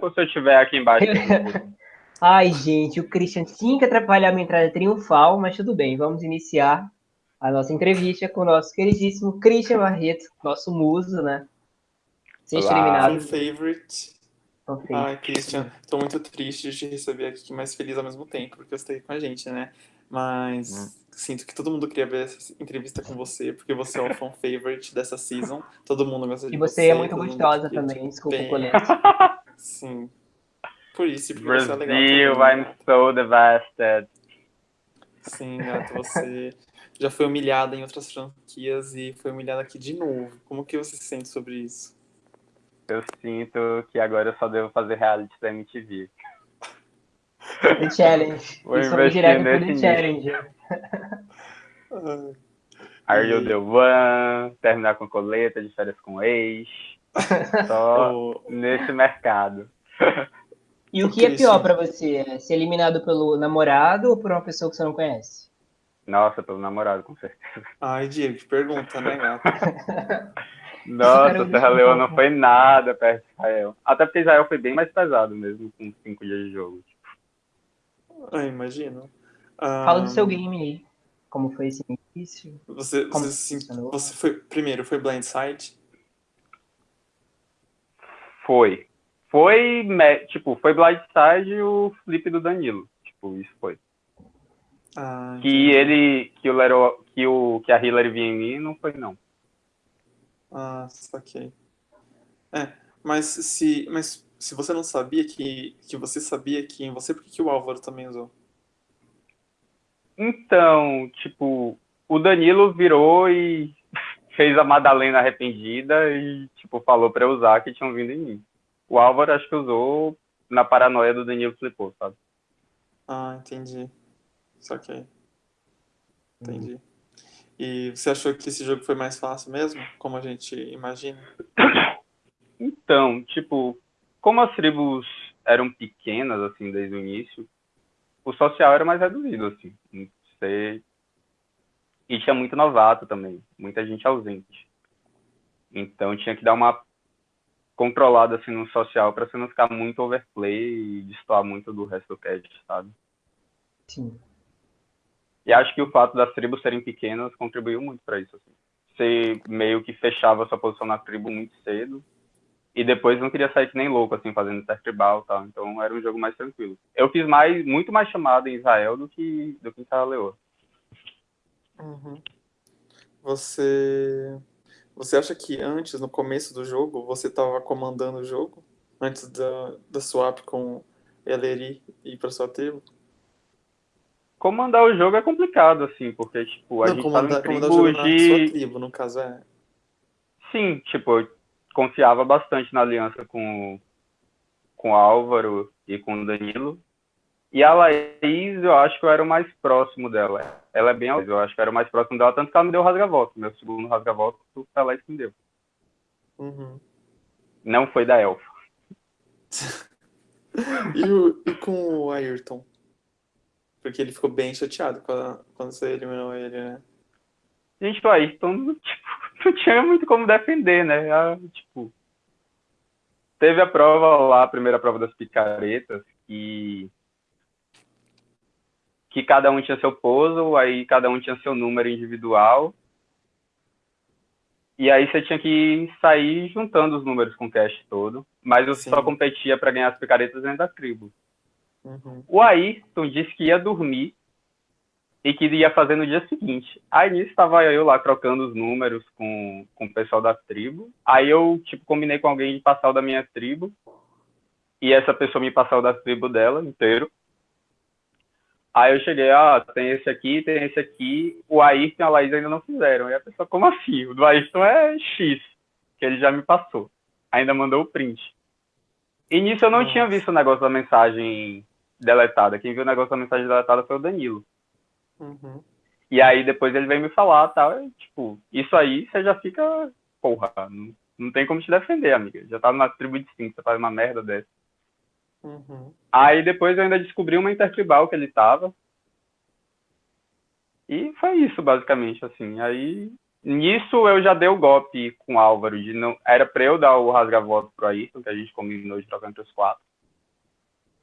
ou se eu estiver aqui embaixo? Ai, gente, o Christian tinha que atrapalhar a minha entrada triunfal, mas tudo bem, vamos iniciar a nossa entrevista com o nosso queridíssimo Christian Barreto, nosso muso, né? Seja eliminado. Fan favorite. Okay. Ai, Christian, tô muito triste de te receber aqui, mas feliz ao mesmo tempo, porque você tá aí com a gente, né? Mas hum. sinto que todo mundo queria ver essa entrevista com você, porque você é o fan favorite dessa season. Todo mundo gosta de você. E você é muito gostosa também, desculpa o Sim. Por isso, porque Brasil, você é legal. Também, I'm so devastated. Sim, gato, você já foi humilhada em outras franquias e foi humilhada aqui de novo. Como que você se sente sobre isso? Eu sinto que agora eu só devo fazer reality da MTV. The Challenge. Vou investir direto nesse The Challenge. Are You The One, terminar com coleta, de férias com ex. Só nesse mercado. E o que é pior para você? Ser eliminado pelo namorado ou por uma pessoa que você não conhece? Nossa, pelo namorado, com certeza. Ai, Diego, que pergunta, né, gato? Nossa, Serra Leoa não foi nada perto de Israel. Até porque Israel foi bem mais pesado mesmo, com cinco dias de jogo. Ah, imagino. Fala do seu game aí. Como foi esse início? Você, você, você foi. Primeiro, foi Blindside? Foi. Foi, tipo, foi Blindside e o flip do Danilo. Tipo, isso foi. Ah, que ele. Que o, Lero, que o que a Hillary vinha em mim, não foi, não. Ah, saquei. É, mas se, mas se você não sabia que, que você sabia que em você, por que, que o Álvaro também usou? Então, tipo, o Danilo virou e fez a Madalena arrependida e, tipo, falou pra eu usar que tinham vindo em mim. O Álvaro acho que usou na paranoia do Danilo flipou, sabe? Ah, entendi. Saquei. Entendi. Uhum. E você achou que esse jogo foi mais fácil mesmo, como a gente imagina? Então, tipo, como as tribos eram pequenas, assim, desde o início, o social era mais reduzido, assim. Você... E tinha muito novato também, muita gente ausente. Então tinha que dar uma controlada, assim, no social para você não ficar muito overplay e destoar muito do resto do cast, sabe? Sim. E acho que o fato das tribos serem pequenas contribuiu muito para isso. Assim. Você meio que fechava sua posição na tribo muito cedo e depois não queria sair que nem louco, assim, fazendo teste tribal e tal. Então era um jogo mais tranquilo. Eu fiz mais, muito mais chamada em Israel do que, do que em Serra Leoa. Uhum. Você... Você acha que antes, no começo do jogo, você estava comandando o jogo? Antes da, da swap com Eleri ir para sua tribo? comandar o jogo é complicado, assim, porque, tipo, a não, gente comandar, tá no tribo de... sua tribo, no caso, é... Sim, tipo, eu confiava bastante na aliança com, com o Álvaro e com o Danilo. E a Laís, eu acho que eu era o mais próximo dela. Ela é bem eu acho que eu era o mais próximo dela, tanto que ela me deu o rasga-voto. Meu segundo rasga-voto foi a Laís que me deu. Uhum. Não foi da Elfa. e, o, e com o Ayrton? Porque ele ficou bem chateado quando, quando você eliminou ele, né? Gente, o Ayrton, tipo, não tinha muito como defender, né? Ah, tipo, teve a prova lá, a primeira prova das picaretas, que que cada um tinha seu puzzle, aí cada um tinha seu número individual. E aí você tinha que sair juntando os números com o cash todo. Mas eu Sim. só competia para ganhar as picaretas dentro da tribo. Uhum. O Ayrton disse que ia dormir e que ia fazer no dia seguinte. Aí nisso estava eu lá trocando os números com, com o pessoal da tribo. Aí eu, tipo, combinei com alguém de passar o da minha tribo. E essa pessoa me passou o da tribo dela inteiro. Aí eu cheguei, ah, tem esse aqui, tem esse aqui. O Ayrton e a Laís ainda não fizeram. E a pessoa, como assim? O do Ayrton é X, que ele já me passou. Ainda mandou o print. E nisso eu não Nossa. tinha visto o negócio da mensagem deletada. Quem viu o negócio da mensagem deletada foi o Danilo. Uhum. E aí depois ele veio me falar, tal, tá? tipo, isso aí você já fica, porra, não, não tem como te defender, amiga. Já tá numa tribo você faz uma merda dessa. Uhum. Aí depois eu ainda descobri uma intertribal que ele tava. E foi isso, basicamente, assim. Aí, nisso eu já dei o golpe com o Álvaro, de não... Era pra eu dar o rasga-voto pro Ayrton, que a gente combinou de trocar entre os quatro.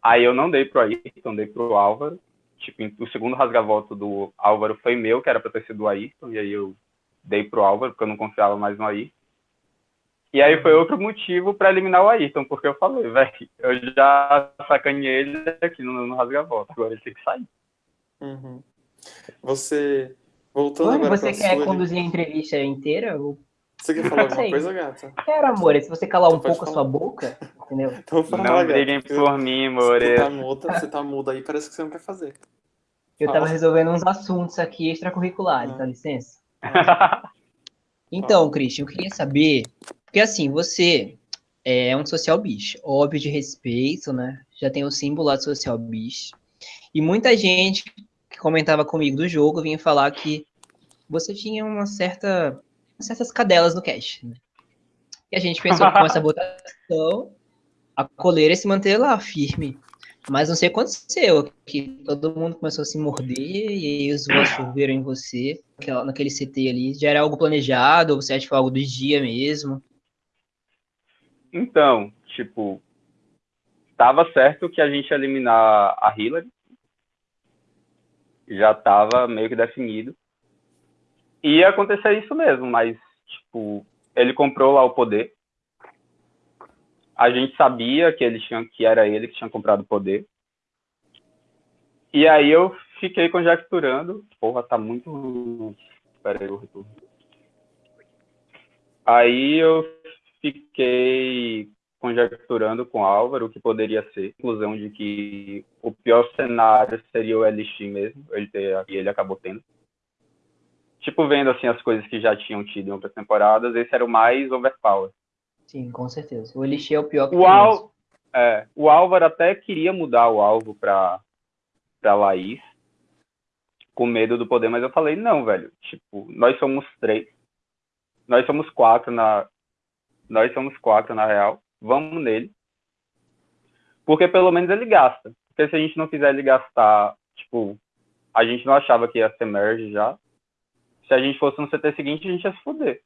Aí eu não dei pro Ayrton, dei pro Álvaro. Tipo, o segundo rasgavoto do Álvaro foi meu, que era pra ter sido o Ayrton, e aí eu dei pro Álvaro, porque eu não confiava mais no Ayrton. E aí foi outro motivo para eliminar o Ayrton, porque eu falei, velho, eu já sacaneei ele aqui no, no rasgavoto, agora ele tem que sair. Uhum. Você, voltando Mano, agora você quer sua... conduzir a entrevista inteira? Você quer falar alguma coisa, gata? Quero, amor. Se você calar então um pouco falar. a sua boca, entendeu? Então fala, não briguem por mim, amor. Você tá, muda, você tá muda aí, parece que você não quer fazer. Eu tava resolvendo uns assuntos aqui extracurriculares, ah. dá licença? Ah. Então, Christian, eu queria saber... Porque assim, você é um social bicho, óbvio de respeito, né? Já tem o símbolo lá de social bicho. E muita gente que comentava comigo do jogo vinha falar que você tinha uma certa certas cadelas no cache. Né? E a gente pensou que com essa votação a coleira se manter lá firme. Mas não sei o que aconteceu, que todo mundo começou a se morder e os votos viram em você, naquele CT ali. Já era algo planejado, ou você acha que foi algo do dia mesmo? Então, tipo, tava certo que a gente ia eliminar a Hillary. Já tava meio que definido ia acontecer isso mesmo, mas, tipo, ele comprou lá o poder. A gente sabia que ele tinha, que era ele que tinha comprado o poder. E aí eu fiquei conjecturando. Porra, tá muito. Pera aí, eu retorno. Aí eu fiquei conjecturando com o Álvaro o que poderia ser, conclusão de que o pior cenário seria o LX mesmo, ele ter, e ele acabou tendo tipo, vendo assim as coisas que já tinham tido em outras temporadas, esse era o mais overpower. Sim, com certeza. O Elixir é o pior que o, Al... é, o Álvaro até queria mudar o alvo pra, pra Laís, com medo do poder, mas eu falei, não, velho, tipo, nós somos três, nós somos quatro na... Nós somos quatro, na real, vamos nele. Porque pelo menos ele gasta. Porque se a gente não fizer ele gastar, tipo, a gente não achava que ia ser merge já se a gente fosse no CT seguinte, a gente ia se fuder.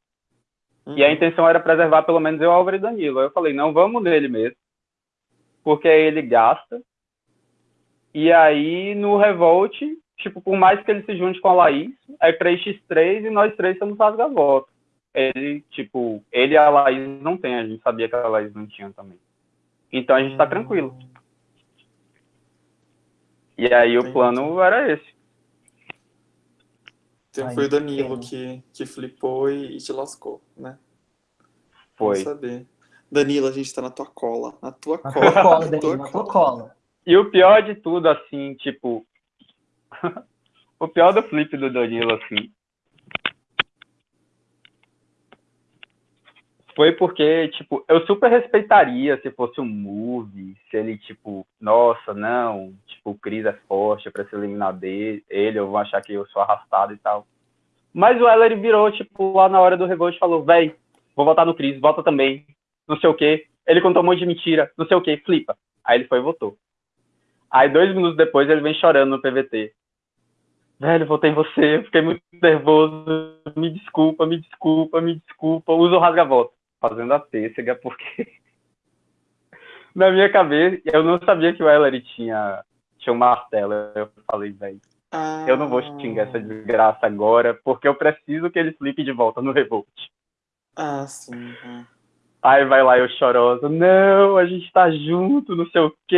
Uhum. E a uhum. intenção era preservar pelo menos eu, Álvaro e Danilo. Aí eu falei, não, vamos nele mesmo. Porque aí ele gasta. E aí, no Revolt, tipo, por mais que ele se junte com a Laís, é 3x3 e nós três somos rasga-voto. Ele, tipo, ele e a Laís não tem, a gente sabia que a Laís não tinha também. Então a gente tá tranquilo. E aí o plano era esse. Então Ai, foi o Danilo que, que flipou e, te lascou, né? Foi. Vamos saber. Danilo, a gente tá na tua cola. Na tua na cola. Tua cola Danilo, tua na tua cola. E o pior de tudo, assim, tipo. o pior do flip do Danilo, assim, foi porque, tipo, eu super respeitaria se fosse um movie, se ele, tipo, nossa, não, tipo, o Chris é forte pra se eliminar dele, ele, eu vou achar que eu sou arrastado e tal. Mas o Eller virou, tipo, lá na hora do revolt falou, véi, vou votar no Chris, vota também, não sei o quê. Ele contou um monte de mentira, não sei o quê, flipa. Aí ele foi e votou. Aí dois minutos depois ele vem chorando no PVT. Velho, votei em você, fiquei muito nervoso, me desculpa, me desculpa, me desculpa, usa o rasga-voto fazendo a pêssega, porque na minha cabeça, eu não sabia que o Ellery tinha, tinha um martelo. Eu falei, velho, ah. eu não vou xingar essa desgraça agora, porque eu preciso que ele flipe de volta no Revolt. Ah, sim. Aí vai lá eu chorosa, não, a gente tá junto, não sei o quê,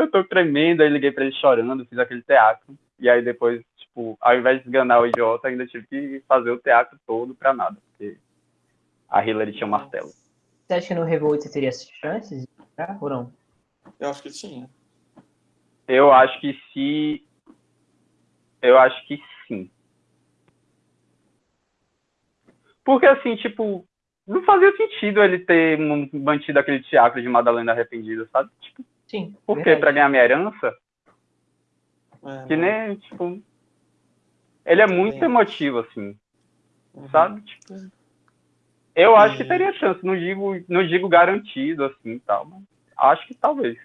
eu tô tremendo. Aí liguei pra ele chorando, fiz aquele teatro. E aí depois, tipo, ao invés de enganar o idiota, ainda tive que fazer o teatro todo pra nada. Porque a Hillary tinha um martelo. Você acha que no Revolt você teria chances de ou não? Eu acho que tinha. Eu acho que se. Eu acho que sim. Porque assim, tipo, não fazia sentido ele ter mantido aquele teatro de Madalena arrependida, sabe? Tipo, sim. Por quê? Pra ganhar minha herança? É, que nem, tipo. Ele é muito emotivo, assim. Uhum. Sabe? Tipo. Eu acho que teria chance, não digo, não digo garantido assim tal, mas acho que talvez.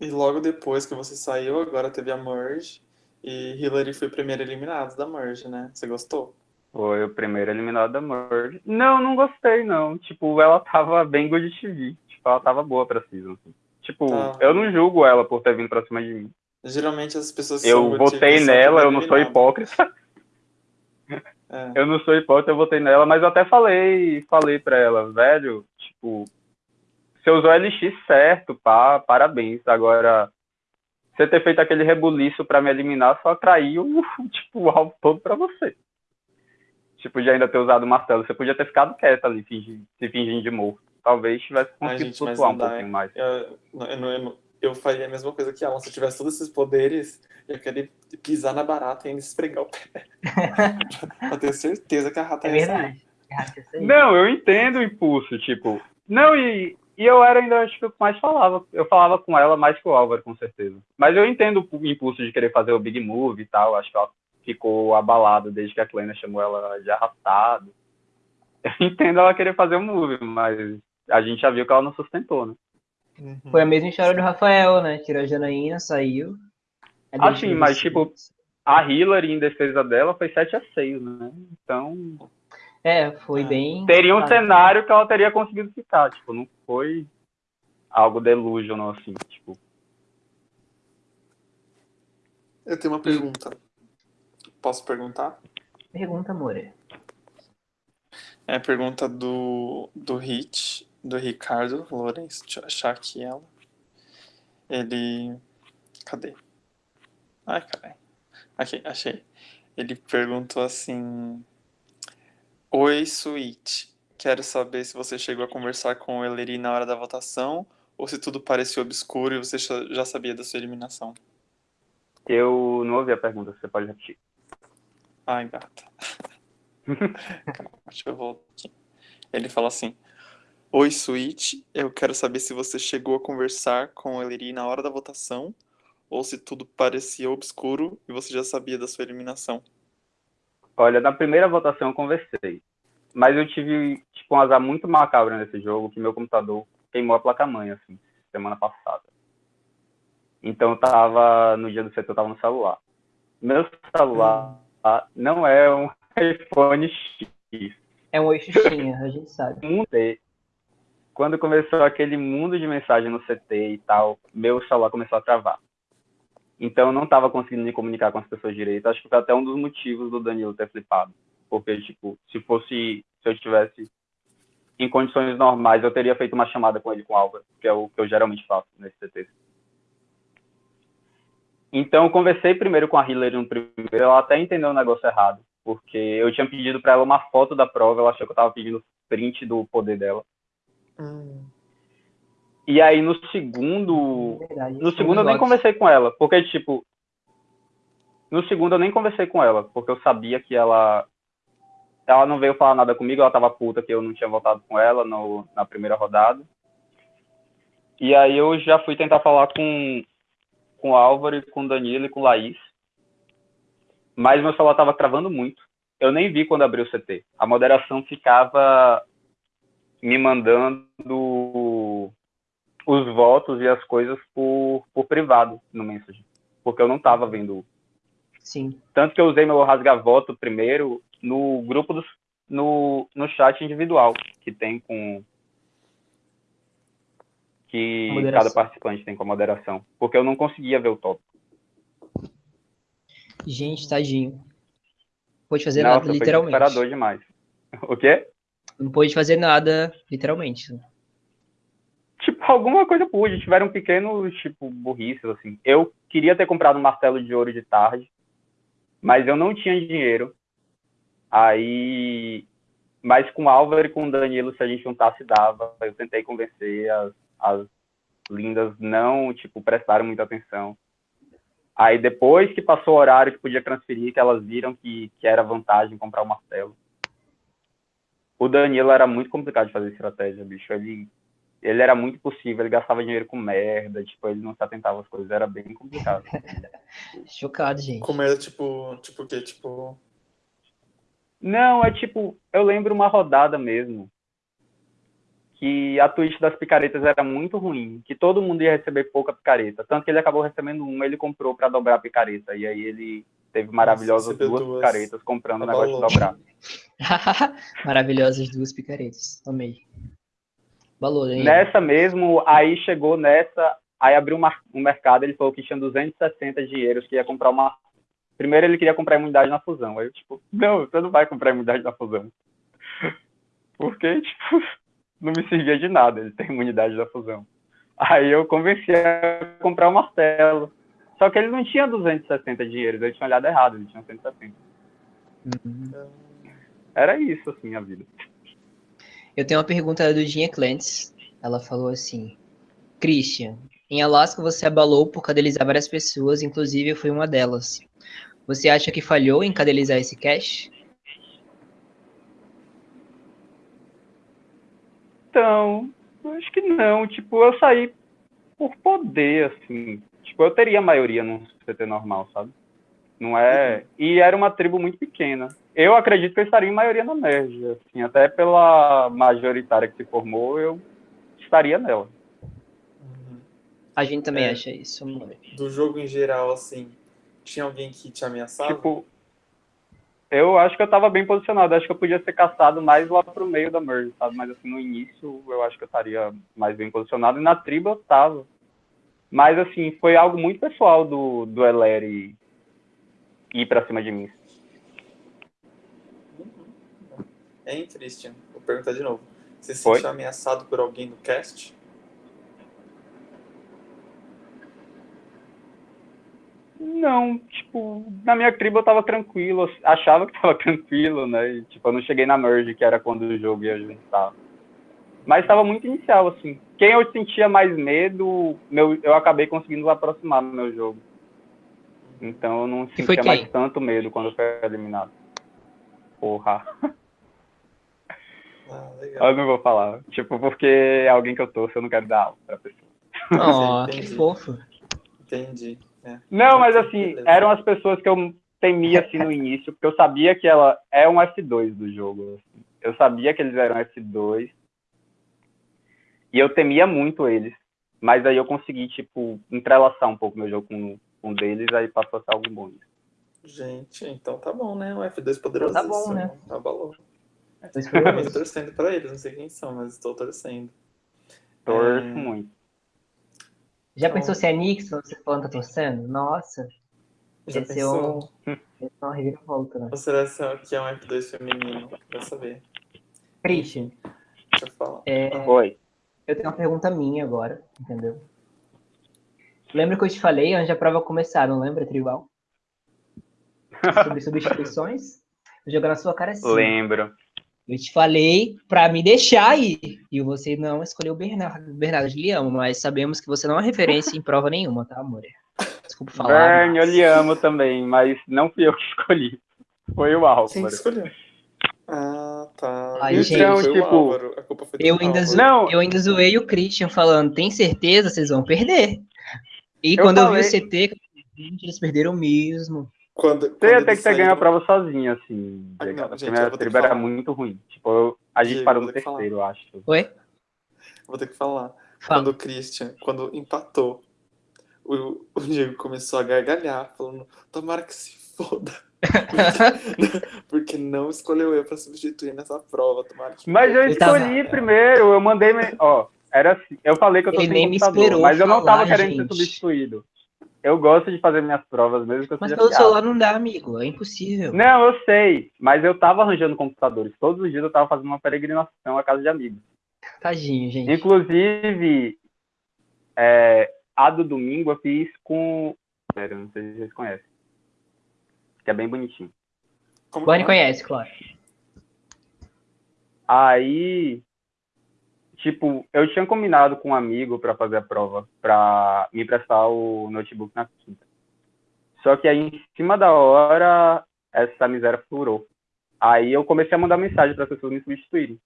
E logo depois que você saiu, agora teve a Merge e Hillary foi o primeiro eliminado da Merge, né? Você gostou? Foi o primeiro eliminado da Merge. Não, não gostei não. Tipo, ela tava bem good TV. Tipo, ela tava boa pra season. Assim. Tipo, tá. eu não julgo ela por ter vindo pra cima de mim. Geralmente as pessoas Eu votei nela, eu não sou hipócrita. É. Eu não sou hipócrita, eu votei nela, mas eu até falei, falei pra ela, velho, tipo, você usou LX certo, pá, parabéns. Agora, você ter feito aquele rebuliço para me eliminar só atraiu, tipo, o alvo todo pra você. Tipo, de ainda ter usado o martelo. Você podia ter ficado quieto ali, fingindo, se fingindo de morto. Talvez tivesse conseguido flutuar um pouquinho mais. Eu, eu, eu, eu, faria a mesma coisa que ela. Se eu tivesse todos esses poderes, eu queria pisar na barata e ainda esfregar o pé. pra ter certeza que a rata é verdade. Não, eu entendo o impulso, tipo. Não, e, e eu era ainda, acho que eu mais falava. Eu falava com ela mais que o Álvaro, com certeza. Mas eu entendo o impulso de querer fazer o Big Move e tal. Acho que ela ficou abalada desde que a Kleina chamou ela de arrastado. Eu entendo ela querer fazer o move, mas a gente já viu que ela não sustentou, né? Uhum. Foi a mesma história do Rafael, né? Tirou a Janaína, saiu. Assim, mas tipo, a Hillary em defesa dela foi 7 a 6 né? Então. É, foi é. bem. Teria um cenário que ela teria conseguido ficar. Tipo, não foi algo delusional assim. Tipo. Eu tenho uma pergunta. Posso perguntar? Pergunta, amor. É a pergunta do, do Hit, do Ricardo Lourenço, deixa eu achar aqui ela. Ele. Cadê? Ai, caralho. Aqui, achei. Ele perguntou assim: Oi, Sweet. Quero saber se você chegou a conversar com o Eleri na hora da votação ou se tudo parecia obscuro e você já sabia da sua eliminação. Eu não ouvi a pergunta, você pode repetir. Ai, gata. Calma, deixa eu voltar aqui. Ele fala assim: Oi, Switch. Eu quero saber se você chegou a conversar com o Eleri na hora da votação ou se tudo parecia obscuro e você já sabia da sua eliminação. Olha, na primeira votação eu conversei, mas eu tive tipo, um azar muito macabro nesse jogo, que meu computador queimou a placa-mãe, assim, semana passada. Então eu tava, no dia do setor, eu tava no celular. Meu celular hum. não é um iPhone X. É um oi a gente sabe. Quando começou aquele mundo de mensagem no CT e tal, meu celular começou a travar. Então eu não estava conseguindo me comunicar com as pessoas direito. Acho que foi até um dos motivos do Danilo ter flipado. Porque, tipo, se fosse, se eu estivesse em condições normais, eu teria feito uma chamada com ele com Álvaro, que é o que eu geralmente faço nesse CT. Então eu conversei primeiro com a Hillary no primeiro, ela até entendeu o negócio errado porque eu tinha pedido para ela uma foto da prova, ela achou que eu estava pedindo print do poder dela. Hum. E aí no segundo, verdade, no segundo eu nem conversei com ela, porque tipo, no segundo eu nem conversei com ela, porque eu sabia que ela ela não veio falar nada comigo, ela tava puta que eu não tinha voltado com ela no, na primeira rodada. E aí eu já fui tentar falar com com o Álvaro, com o Danilo e com o Laís mas meu celular estava travando muito. Eu nem vi quando abriu o CT. A moderação ficava me mandando os votos e as coisas por, por privado no message, porque eu não estava vendo. Sim. Tanto que eu usei meu rasga-voto primeiro no grupo dos, no, no chat individual que tem com que cada participante tem com a moderação, porque eu não conseguia ver o tópico. Gente, tadinho. Pôde fazer Nossa, nada, literalmente. Foi demais. O quê? Não pôde fazer nada, literalmente. Tipo, alguma coisa pude. Tiveram pequenos, tipo, burrices, assim. Eu queria ter comprado um martelo de ouro de tarde, mas eu não tinha dinheiro. Aí, mas com o Álvaro e com o Danilo, se a gente juntasse, dava. Eu tentei convencer as, as lindas, não, tipo, prestaram muita atenção. Aí depois que passou o horário que podia transferir, que elas viram que, que era vantagem comprar o martelo. O Danilo era muito complicado de fazer estratégia, bicho. Ele, ele era muito possível, ele gastava dinheiro com merda, tipo, ele não se atentava às coisas, era bem complicado. Chocado, gente. Com merda, tipo, tipo o quê? Tipo. Não, é tipo, eu lembro uma rodada mesmo, que a twist das picaretas era muito ruim, que todo mundo ia receber pouca picareta. Tanto que ele acabou recebendo uma, ele comprou para dobrar a picareta. E aí ele teve maravilhosas duas, duas, picaretas comprando o negócio de dobrar. Maravilhosas duas picaretas, amei. Valor, hein? Nessa mesmo, aí chegou nessa, aí abriu um mercado, ele falou que tinha 260 dinheiros, que ia comprar uma... Primeiro ele queria comprar imunidade na fusão. Aí eu, tipo, não, você não vai comprar imunidade na fusão. Porque, tipo, não me servia de nada, ele tem imunidade da fusão. Aí eu convenci a comprar o um martelo. Só que ele não tinha 260 dinheiros, ele tinha olhado errado, ele tinha 170. Uhum. Era isso, assim, a vida. Eu tenho uma pergunta do Dinha Clentes. Ela falou assim: Christian, em Alaska você abalou por cadelizar várias pessoas, inclusive eu fui uma delas. Você acha que falhou em cadelizar esse cash? Então, acho que não. Tipo, eu saí por poder, assim. Tipo, eu teria maioria num CT normal, sabe? Não é. Uhum. E era uma tribo muito pequena. Eu acredito que eu estaria em maioria na merge, assim, até pela majoritária que se formou, eu estaria nela. Uhum. A gente também é, acha isso, amor. Do jogo em geral, assim, tinha alguém que te ameaçava? Tipo, eu acho que eu tava bem posicionado. Acho que eu podia ser caçado mais lá pro meio da merge, sabe? Mas assim, no início eu acho que eu estaria mais bem posicionado. E na tribo eu tava. Mas assim, foi algo muito pessoal do, do Eleri ir pra cima de mim. Hein, Christian? Vou perguntar de novo. Você se sentiu ameaçado por alguém no cast? Não, tipo, na minha tribo eu tava tranquilo, achava que tava tranquilo, né? E, tipo, eu não cheguei na merge, que era quando o jogo ia juntar. Mas tava muito inicial, assim. Quem eu sentia mais medo, meu, eu acabei conseguindo aproximar no meu jogo. Então eu não sentia mais tanto medo quando eu fui eliminado. Porra. Ah, eu não vou falar. Tipo, porque é alguém que eu torço, eu não quero dar aula pra pessoa. Oh, que fofo. Entendi. É. Não, mas assim, eram as pessoas que eu temia assim no início, porque eu sabia que ela é um F2 do jogo. Assim. Eu sabia que eles eram F2. E eu temia muito eles. Mas aí eu consegui, tipo, entrelaçar um pouco meu jogo com um deles, aí passou a ser algo bom. Gente, então tá bom, né? O F2 poderoso. Tá bom, né? Tá bom. Estou torcendo para eles, não sei quem são, mas estou torcendo. Torço é... muito. Já então... pensou se é Nixon, você falando tá torcendo? Nossa. Já esse pensou? É um... Esse é uma reviravolta, né? Ou será que é um F2 feminino? Pra saber. Christian. Deixa eu falar. É... Oi. Eu tenho uma pergunta minha agora, entendeu? Lembra que eu te falei antes da prova começar, não lembra, Tribal? Sobre substituições? Vou jogar na sua cara assim. Lembro. Eu te falei para me deixar ir. E você não escolheu o Bernardo, Bernardo de Liamo, mas sabemos que você não é referência em prova nenhuma, tá, amor? Desculpa falar. Bern, mas... eu lhe amo também, mas não fui eu que escolhi. Foi o Álvaro. Quem escolheu? Tá. Ai, então, gente, tipo, eu ainda, zo... não. eu ainda zoei o Christian falando, tem certeza vocês vão perder? E eu quando falei... eu vi o CT, eles perderam mesmo. Quando, você ia ter que ter ganho a prova sozinho, assim. Ah, não, gente, a tribo era muito ruim. Tipo, eu, a gente Diego, parou no terceiro, eu acho. Oi? Vou ter que falar. Fala. Quando o Christian, quando empatou, o, o Diego começou a gargalhar, falando, tomara que se foda. Porque, não escolheu eu pra substituir nessa prova, tomara que Mas eu escolhi tava... primeiro, eu mandei. Ó, era assim, eu falei que eu tô Ele sem computador, mas eu não tava falar, querendo gente. ser substituído. Eu gosto de fazer minhas provas mesmo que eu Mas pelo celular não dá, amigo. É impossível. Não, eu sei. Mas eu tava arranjando computadores. Todos os dias eu tava fazendo uma peregrinação à casa de amigos. Tadinho, gente. Inclusive, é, a do domingo eu fiz com... Pera, não sei se vocês conhecem. Que é bem bonitinho. Como Bonnie conhece, claro. Aí, tipo, eu tinha combinado com um amigo para fazer a prova, para me prestar o notebook na quinta. Só que aí, em cima da hora, essa miséria furou. Aí eu comecei a mandar mensagem para as pessoas me substituírem.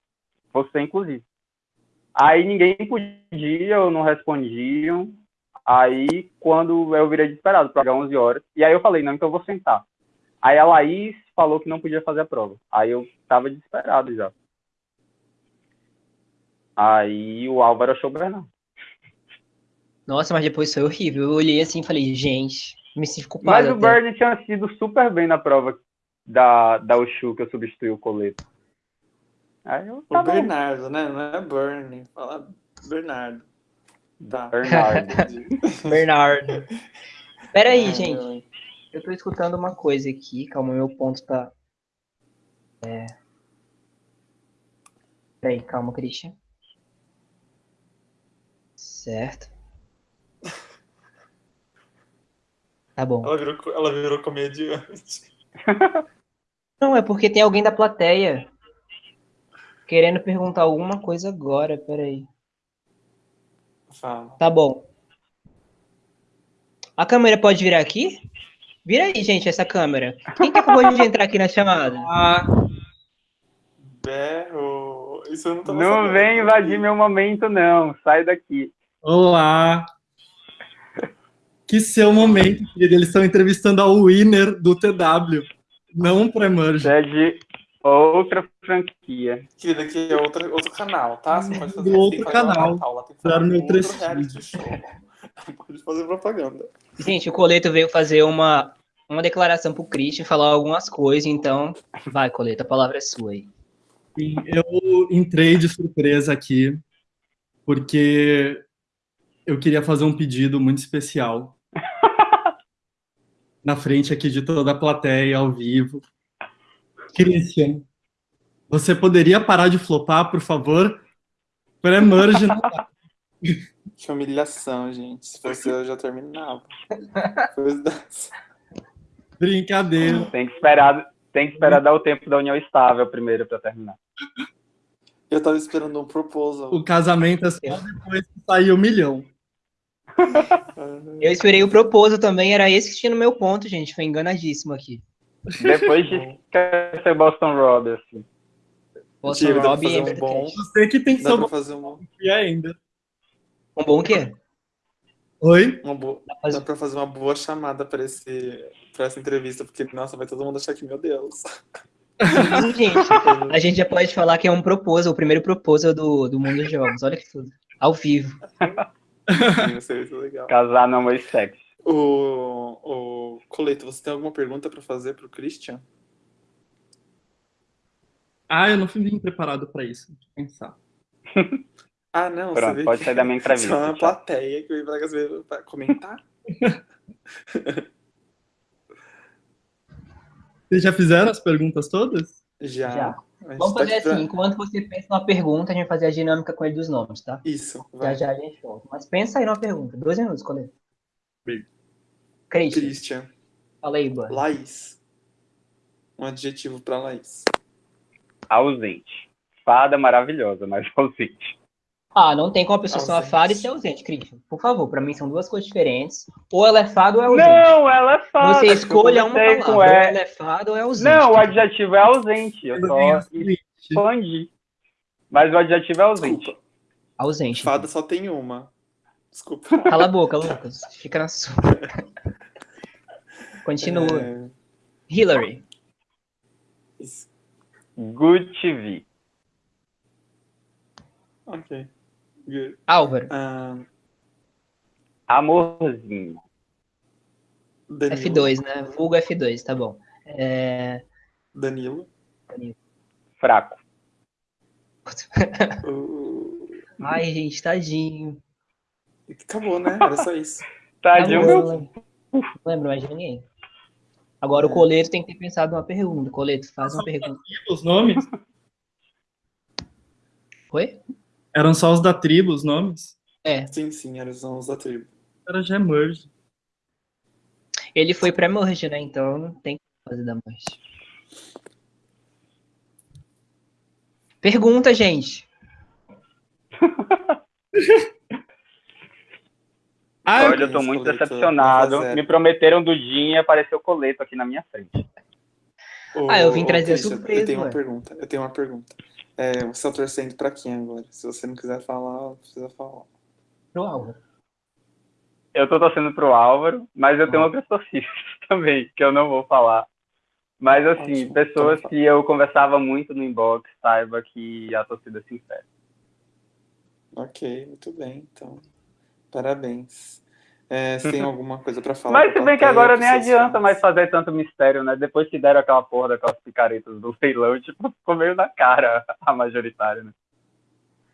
Você, inclusive. Aí ninguém podia, ou não respondiam. Aí, quando eu virei desesperado para 11 horas, e aí eu falei, não, então eu vou sentar. Aí a Laís falou que não podia fazer a prova. Aí eu tava desesperado já. Aí o Álvaro achou o Bernardo. Nossa, mas depois foi horrível. Eu olhei assim e falei, gente, me sinto culpado. Mas o Bernie tinha sido super bem na prova da, da Ushu, que eu substituí o Coleto. Aí eu, O. Bernardo, né? Não é Bernie. Fala Bernardo. Tá. Bernardo. Bernardo. Pera aí, Ai, gente. Eu tô escutando uma coisa aqui. Calma, meu ponto tá. É. Peraí, calma, Christian. Certo. Tá bom. Ela virou, ela virou comediante. Não, é porque tem alguém da plateia querendo perguntar alguma coisa agora. Peraí. Fala. Tá bom. A câmera pode virar aqui? Vira aí, gente, essa câmera. Quem que acabou de entrar aqui na chamada? Ah, Berro. Isso eu não tava Não sabendo. vem invadir meu momento, não. Sai daqui. olá. Que seu momento, querido. Eles estão entrevistando a winner do TW, não um pré-merge. É de outra franquia. Querida, aqui é outro, outro canal, tá? Você pode fazer Do outro fazer uma canal. Lá tem que fazer meu um outro reality show. Pode fazer propaganda. Gente, o Coleto veio fazer uma, uma declaração pro Christian, falar algumas coisas, então. Vai, Coleto, a palavra é sua aí. Sim, eu entrei de surpresa aqui, porque eu queria fazer um pedido muito especial. Na frente aqui de toda a plateia, ao vivo. Christian, você poderia parar de flopar, por favor? Pré-merge não dá. Que humilhação, gente. Se fosse eu, eu já terminava. Brincadeira. Tem que esperar, tem que esperar dar o tempo da união estável primeiro pra terminar. Eu tava esperando um proposal. O casamento é só depois que sair o milhão. Eu esperei o proposo também, era esse que tinha no meu ponto, gente. Foi enganadíssimo aqui. Depois de ser Boston Rob, assim. Boston Rob e fazer um Amber bom-. Você que tem que Dá pra salvar fazer uma, ainda. Um bom o quê? Oi? uma boa. fazer- Dá pra fazer uma boa chamada pra, esse, pra essa entrevista, porque, nossa, vai todo mundo achar que, meu Deus. Gente. A gente já pode falar que é um proposal, o primeiro proposal do, do mundo dos jogos. Olha que tudo. Ao vivo. Sim, Isso é legal. Casar não é sexo. O, o Coleto, você tem alguma pergunta pra fazer pro Christian? Ah, eu não fui bem preparado para isso. Deixa eu pensar. Ah, não, Pronto, você vê pode que sair da minha entrevista, Só uma tchau. plateia que eu ia falar pra comentar. Vocês já fizeram as perguntas todas? Já. Já. Vamos tá fazer assim, enquanto você pensa numa pergunta, a gente vai fazer a dinâmica com ele dos nomes, tá? Isso, Já vai. já a gente volta. Mas pensa aí numa pergunta. Dois minutos, Coleto. Bem. Christian, Christian. fala aí, Boa. Laís. Um adjetivo pra Laís. Ausente. Fada maravilhosa, mas ausente. Ah, não tem como a pessoa ser uma Ausente. fada e ser ausente, Christian. Por favor, pra mim são duas coisas diferentes. Ou ela é fada ou é ausente. Não, ela é fada. Você escolha uma palavra. com Ou ela. ela é fada ou é ausente. Não, o adjetivo é ausente. Eu só é expandi. Mas o adjetivo é ausente. Desculpa. Ausente. Fada só tem uma. Desculpa. Cala a boca, Lucas. Fica na sua. Continua. É, Hillary. Good TV. Ok. Álvaro. Ah, Amorzinho. Danilo. F2, né? Vulgo F2, tá bom. É... Danilo. Fraco. Uh, Ai, gente, tadinho. Acabou, né? Era só isso. Tadinho, Acabou, meu. não lembro. Não lembro mais de ninguém. Agora o Coleto tem que ter pensado uma pergunta. Coleto, faz uma pergunta. Os nomes? Oi? Eram só os da tribo, os nomes? É, Sim, sim, eram os nomes da tribo. Era já merge. ele foi pré-merge, né? Então não tem que fazer da merge. Pergunta, gente. Ah, Olha, eu tô muito decepcionado. zero. Me prometeram do dia e apareceu coleto aqui na minha frente. Ah, eu vim trazer surpresa, Eu tenho uma pergunta. Eu tenho uma pergunta. É, você tá torcendo pra quem agora? Se você não quiser falar, não precisa falar. Pro Álvaro. Eu tô torcendo pro Álvaro, mas eu tenho Hum. outras torcidas também, que eu não vou falar. Mas assim, Ótimo, pessoas que eu conversava muito no inbox, saiba que a torcida é sincera. Ok, muito bem, então. Parabéns. É, se tem alguma coisa pra falar. Mas se bem que agora nem adianta mais fazer tanto mistério, né? Depois que deram aquela porra daquelas picaretas do leilão, tipo, ficou meio na cara a majoritária, né?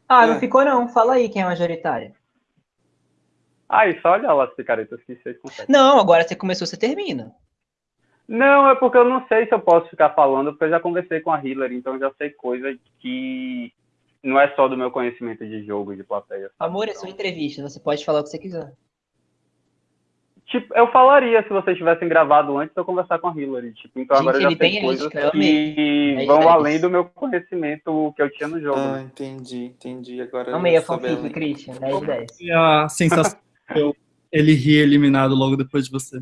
Ah, não é. ficou não. Fala aí quem é majoritária. Ah, e só olha lá as picaretas que vocês conseguem. Não, agora você começou, você termina. Não, é porque eu não sei se eu posso ficar falando, porque eu já conversei com a Hillary, então eu já sei coisa que não é só do meu conhecimento de jogo, de plateia. Amor, é sua entrevista, você pode falar o que você quiser. Tipo, eu falaria se vocês tivessem gravado antes eu conversar com a Hillary. Tipo, então Gente, agora eu já sei coisas que é vão além do meu conhecimento que eu tinha no jogo. Ah, entendi, entendi. Agora Amei a fanfic, Christian, 10 10. E a sensação que ele ria eliminado logo depois de você?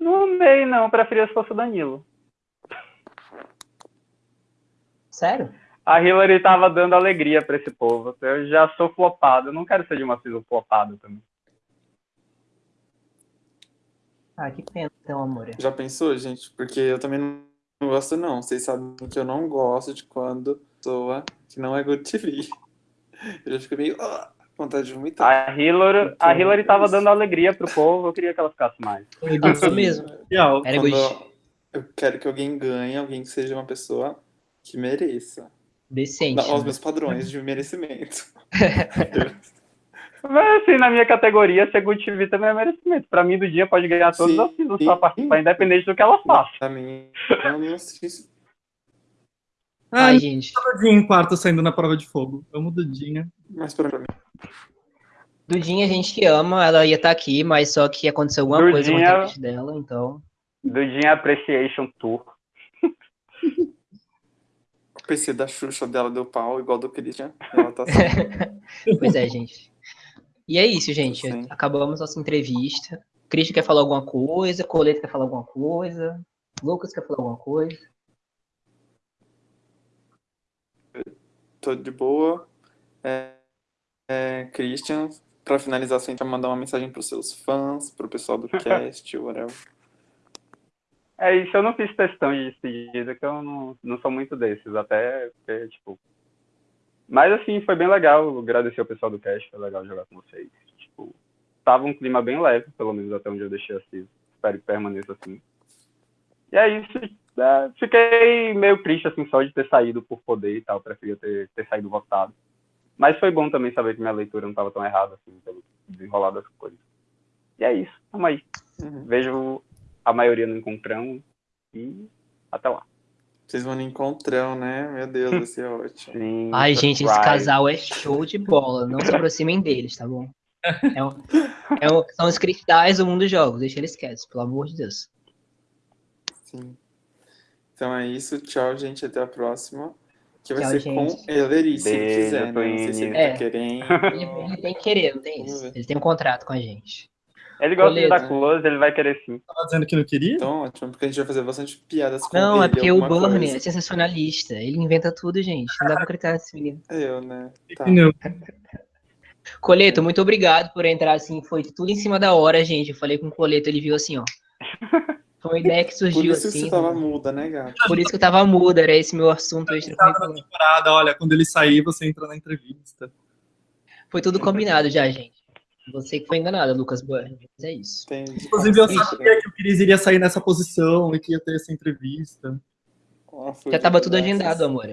Não amei, não. Eu preferia se fosse o Danilo. Sério? A Hillary tava dando alegria para esse povo. Eu já sou flopado. Eu não quero ser de uma season flopada também. Ah, que pena, então, amor. Já pensou, gente? Porque eu também não gosto, não. Vocês sabem que eu não gosto de quando pessoa que não é good TV. Eu já fico meio. Oh, vontade de vomitar. A Hillary, a Hillary tava dando alegria pro povo. Eu queria que ela ficasse mais. Isso mesmo. Era eu, eu quero que alguém ganhe, alguém que seja uma pessoa que mereça. Decente. Não, aos né? meus padrões de merecimento. Mas assim, na minha categoria, ser Good TV também é merecimento. Pra mim, do dia pode ganhar todos sim, os seasons pra participar, independente do que ela faça. Pra mim, eu não assisto. Ai, Ai gente. Dudinha em quarto saindo na prova de fogo. Amo Dudinha. Mas pra mim. Dudinha, a gente que ama, ela ia estar tá aqui, mas só que aconteceu alguma Dudinha, coisa com a dela, então. Dudinha Appreciation Tour. PC da Xuxa dela deu pau, igual do Christian. Ela tá assim. pois é, gente. E é isso, gente. Sim. Acabamos nossa entrevista. Christian quer falar alguma coisa, Coleta quer falar alguma coisa, Lucas quer falar alguma coisa. Tô de boa. É, é, Christian, para finalizar, você vai mandar uma mensagem para os seus fãs, para o pessoal do cast, whatever. É isso, eu não fiz questão de despedida, que eu não, não sou muito desses, até porque, tipo. Mas assim, foi bem legal. Agradecer ao pessoal do cast, foi legal jogar com vocês. Tipo, tava um clima bem leve, pelo menos até onde eu deixei assim. Espero que permaneça assim. E é isso. É, fiquei meio triste, assim, só de ter saído por poder e tal. Preferia ter, ter saído votado. Mas foi bom também saber que minha leitura não estava tão errada, assim, pelo desenrolar das coisas. E é isso. Tamo aí. Uhum. Vejo a maioria no encontrão e até lá. Vocês vão no encontrão, né? Meu Deus, vai ser ótimo. Sim, Ai, gente, esse casal é show de bola. Não se aproximem deles, tá bom? É um, é um, são os cristais do mundo dos jogos. Deixa eles quietos, pelo amor de Deus. Sim. Então é isso. Tchau, gente. Até a próxima. Que vai Tchau, ser gente. com Elerice, se ele quiser, né? Não sei se ele tá é. tá querendo. Ele, ele, tem que querer, não tem isso. Ele tem um contrato com a gente. Ele gosta Beleza. de dar close, ele vai querer sim. Tava dizendo que não queria? Então, ótimo, porque a gente vai fazer bastante piadas com não, ele. Não, é porque o Burnie coisa. é sensacionalista. Ele inventa tudo, gente. Não dá pra acreditar nesse menino. Eu, né? Tá. Não. Coleto, muito obrigado por entrar assim. Foi tudo em cima da hora, gente. Eu falei com o Coleto, ele viu assim, ó. Foi uma ideia que surgiu assim. Por isso assim. que você tava muda, né, gato? Por isso que eu tava muda, era esse meu assunto extra temporada, olha, quando ele sair, você entra na entrevista. Foi tudo combinado já, gente. Você que foi enganada, Lucas Burns. É isso. Entendi. Inclusive, eu sabia que o Cris iria sair nessa posição e que ia ter essa entrevista. Já estava tudo agendado, amor.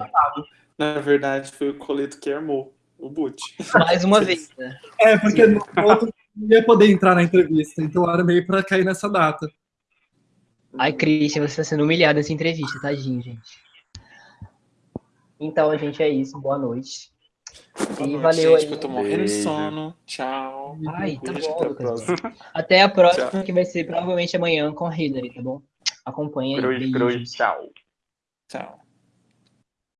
Na verdade, foi o Coleto que armou o boot. Mais uma vez, né? É, porque no outro não ia poder entrar na entrevista, então era meio para cair nessa data. Ai, Christian, você está sendo humilhado nessa entrevista, tadinho, gente. Então, gente, é isso. Boa noite. E valeu gente, aí. eu tô morrendo de sono. Tchau. Ai, tá bom, até Lucas. A até a próxima, tchau. que vai ser provavelmente amanhã com a Hillary, tá bom? Acompanha aí. Cruz, cruz, tchau. Tchau.